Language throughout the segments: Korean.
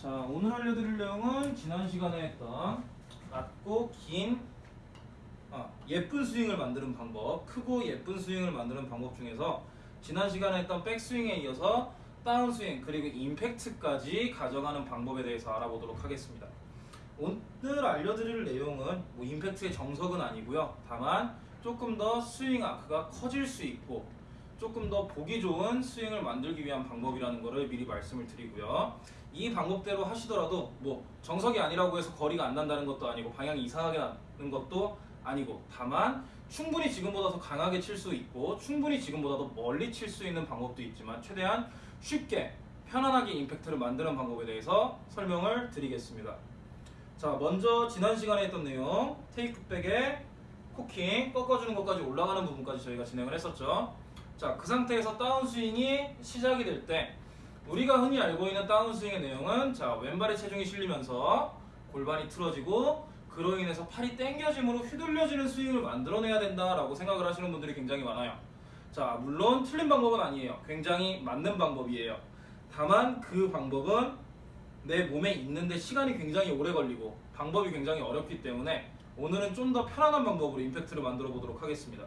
자 오늘 알려드릴 내용은 지난 시간에 했던 낮고 긴 아, 예쁜 스윙을 만드는 방법 크고 예쁜 스윙을 만드는 방법 중에서 지난 시간에 했던 백스윙에 이어서 다운스윙 그리고 임팩트까지 가져가는 방법에 대해서 알아보도록 하겠습니다. 오늘 알려드릴 내용은 뭐 임팩트의 정석은 아니고요. 다만 조금 더 스윙 아크가 커질 수 있고 조금 더 보기 좋은 스윙을 만들기 위한 방법이라는 것을 미리 말씀을 드리고요. 이 방법대로 하시더라도 뭐 정석이 아니라고 해서 거리가 안 난다는 것도 아니고 방향이 이상하게 나는 것도 아니고 다만 충분히 지금보다 더 강하게 칠 수 있고 충분히 지금보다 더 멀리 칠 수 있는 방법도 있지만 최대한 쉽게 편안하게 임팩트를 만드는 방법에 대해서 설명을 드리겠습니다. 자 먼저 지난 시간에 했던 내용 테이크백에 코킹 꺾어주는 것까지 올라가는 부분까지 저희가 진행을 했었죠. 자, 그 상태에서 다운스윙이 시작이 될 때 우리가 흔히 알고 있는 다운스윙의 내용은 자, 왼발에 체중이 실리면서 골반이 틀어지고 그로 인해서 팔이 당겨짐으로 휘둘려지는 스윙을 만들어내야 된다라고 생각을 하시는 분들이 굉장히 많아요. 자, 물론 틀린 방법은 아니에요. 굉장히 맞는 방법이에요. 다만 그 방법은 내 몸에 있는데 시간이 굉장히 오래 걸리고 방법이 굉장히 어렵기 때문에 오늘은 좀 더 편안한 방법으로 임팩트를 만들어 보도록 하겠습니다.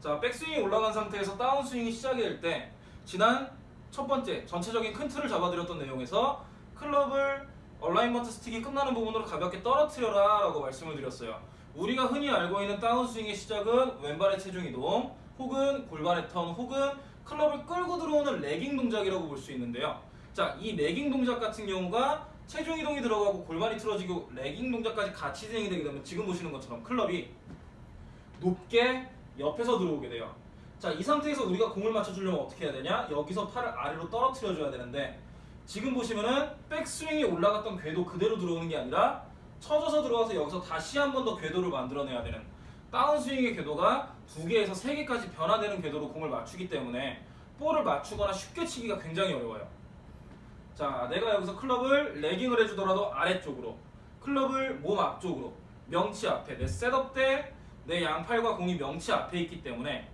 자, 백스윙이 올라간 상태에서 다운스윙이 시작이 될 때 지난 첫 번째 전체적인 큰 틀을 잡아드렸던 내용에서 클럽을 alignment stick이 끝나는 부분으로 가볍게 떨어뜨려라 라고 말씀을 드렸어요. 우리가 흔히 알고 있는 다운스윙의 시작은 왼발의 체중 이동 혹은 골반의 턴 혹은 클럽을 끌고 들어오는 lagging 동작이라고 볼 수 있는데요. 자, 이 lagging 동작 같은 경우가 체중 이동이 들어가고 골반이 틀어지고 lagging 동작까지 같이 진행이 되게 되면 지금 보시는 것처럼 클럽이 높게 옆에서 들어오게 돼요. 자, 이 상태에서 우리가 공을 맞춰주려면 어떻게 해야 되냐? 여기서 팔을 아래로 떨어뜨려줘야 되는데 지금 보시면은 백스윙이 올라갔던 궤도 그대로 들어오는 게 아니라 쳐져서 들어와서 여기서 다시 한 번 더 궤도를 만들어내야 되는 다운스윙의 궤도가 두 개에서 세 개까지 변화되는 궤도로 공을 맞추기 때문에 볼을 맞추거나 쉽게 치기가 굉장히 어려워요. 자, 내가 여기서 클럽을 레깅을 해주더라도 아래쪽으로 클럽을 몸 앞쪽으로 명치 앞에 내 setup 때 내 양팔과 공이 명치 앞에 있기 때문에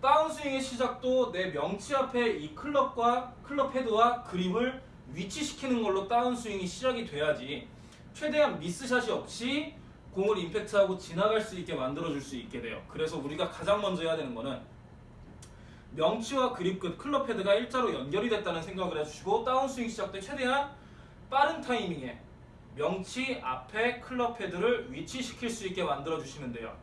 다운스윙의 시작도 내 명치 앞에 이 클럽과 클럽 헤드와 그립을 위치시키는 걸로 다운스윙이 시작이 돼야지 최대한 미스샷이 없이 공을 임팩트하고 지나갈 수 있게 만들어줄 수 있게 돼요. 그래서 우리가 가장 먼저 해야 되는 거는 명치와 그립 끝 클럽 헤드가 일자로 연결이 됐다는 생각을 해주시고 다운스윙 시작 때 최대한 빠른 타이밍에 명치 앞에 클럽 헤드를 위치시킬 수 있게 만들어 주시면 돼요.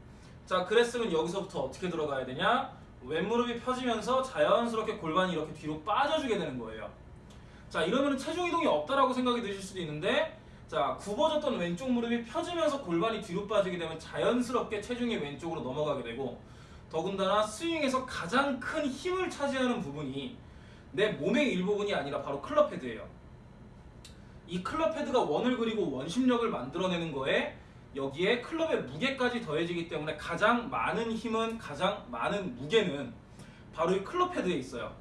자, 그랬으면 여기서부터 어떻게 들어가야 되냐? 왼무릎이 펴지면서 자연스럽게 골반이 이렇게 뒤로 빠져주게 되는 거예요. 자, 이러면 체중 이동이 없다라고 생각이 드실 수도 있는데 자, 굽어졌던 왼쪽 무릎이 펴지면서 골반이 뒤로 빠지게 되면 자연스럽게 체중이 왼쪽으로 넘어가게 되고 더군다나 스윙에서 가장 큰 힘을 차지하는 부분이 내 몸의 일부분이 아니라 바로 클럽 헤드예요. 이 클럽 헤드가 원을 그리고 원심력을 만들어내는 거에 여기에 클럽의 무게까지 더해지기 때문에 가장 많은 힘은 가장 많은 무게는 바로 이 클럽 헤드에 있어요.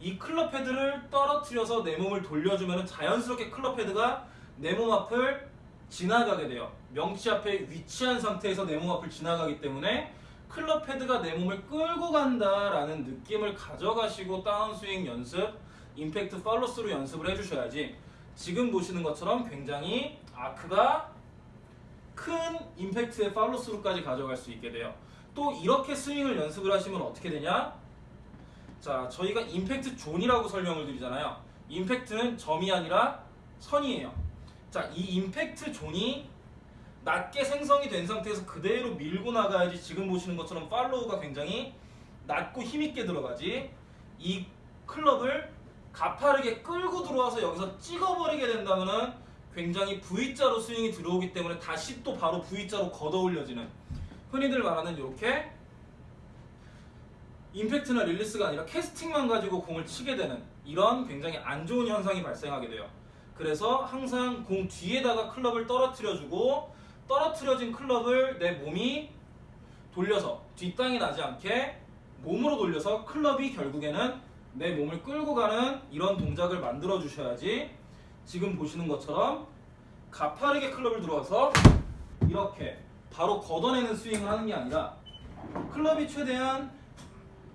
이 클럽 헤드를 떨어뜨려서 내 몸을 돌려주면 자연스럽게 클럽 헤드가 내 몸 앞을 지나가게 돼요. 명치 앞에 위치한 상태에서 내 몸 앞을 지나가기 때문에 클럽 헤드가 내 몸을 끌고 간다라는 느낌을 가져가시고 다운스윙 연습, 임팩트 팔로스루 연습을 해주셔야지 지금 보시는 것처럼 굉장히 아크가 큰 임팩트의 팔로스루까지 가져갈 수 있게 돼요. 또 이렇게 스윙을 연습을 하시면 어떻게 되냐? 자, 저희가 임팩트 존이라고 설명을 드리잖아요. 임팩트는 점이 아니라 선이에요. 자, 이 임팩트 존이 낮게 생성이 된 상태에서 그대로 밀고 나가야지 지금 보시는 것처럼 팔로우가 굉장히 낮고 힘있게 들어가지 이 클럽을 가파르게 끌고 들어와서 여기서 찍어버리게 된다면은 굉장히 V자로 스윙이 들어오기 때문에 다시 또 바로 V자로 걷어 올려지는 흔히들 말하는 이렇게 임팩트나 릴리스가 아니라 캐스팅만 가지고 공을 치게 되는 이런 굉장히 안 좋은 현상이 발생하게 돼요. 그래서 항상 공 뒤에다가 클럽을 떨어뜨려주고 떨어뜨려진 클럽을 내 몸이 돌려서 뒷땅이 나지 않게 몸으로 돌려서 클럽이 결국에는 내 몸을 끌고 가는 이런 동작을 만들어 주셔야지 지금 보시는 것처럼 가파르게 클럽을 들어와서 이렇게 바로 걷어내는 스윙을 하는 게 아니라 클럽이 최대한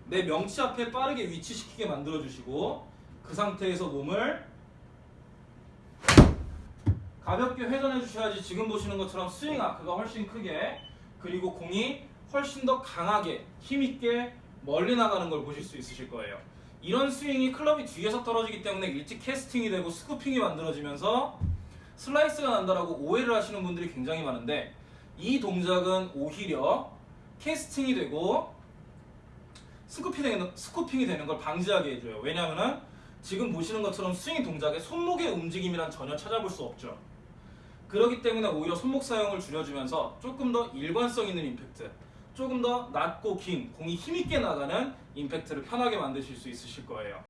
내 명치 앞에 빠르게 위치시키게 만들어 주시고 그 상태에서 몸을 가볍게 회전해 주셔야지 지금 보시는 것처럼 스윙 아크가 훨씬 크게 그리고 공이 훨씬 더 강하게 힘있게 멀리 나가는 걸 보실 수 있으실 거예요. 이런 스윙이 클럽이 뒤에서 떨어지기 때문에 일찍 캐스팅이 되고 scooping이 만들어지면서 슬라이스가 난다라고 오해를 하시는 분들이 굉장히 많은데 이 동작은 오히려 캐스팅이 되고 스쿠핑이 되는, 걸 방지하게 해줘요. 왜냐하면 지금 보시는 것처럼 스윙 동작에 손목의 움직임이란 전혀 찾아볼 수 없죠. 그렇기 때문에 오히려 손목 사용을 줄여주면서 조금 더 일관성 있는 임팩트, 조금 더 낮고 긴 공이 힘있게 나가는 임팩트를 편하게 만드실 수 있으실 거예요.